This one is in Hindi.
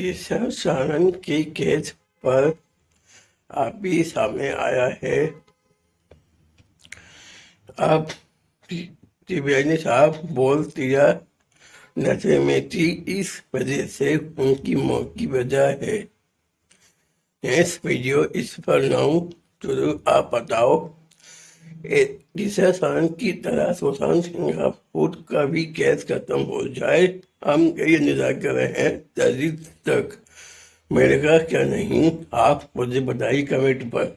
ईशा सानंद की केस पर अभी सामने आया है। अब त्रिवेणी साहब बोल दिया, नशे में थी, इस वजह से उनकी मौत की वजह है। इस वीडियो इस पर नाउ ज़रूर आप बताओ। सानंद की तरह सुशांत राजपूत का भी केस खत्म हो जाए, हम कई निजा कर रहे हैं तारीख तक। मेरे का क्या नहीं? आप मुझे बताइए कमेंट पर।